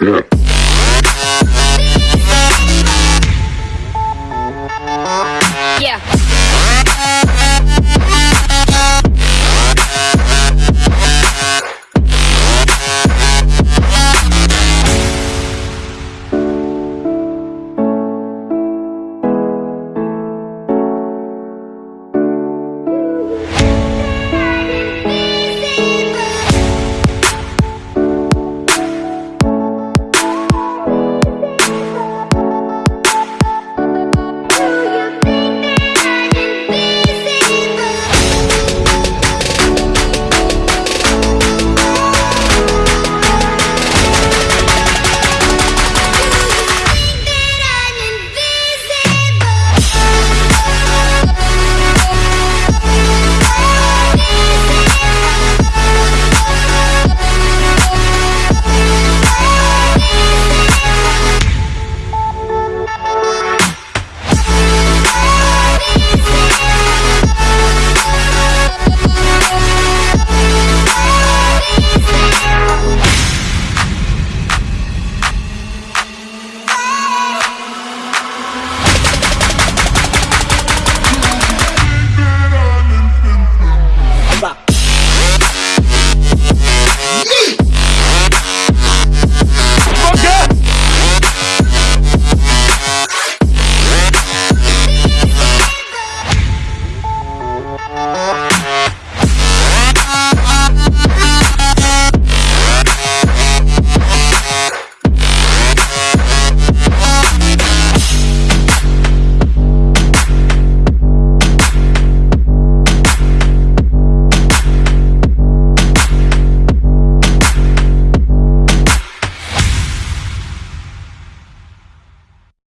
Yeah.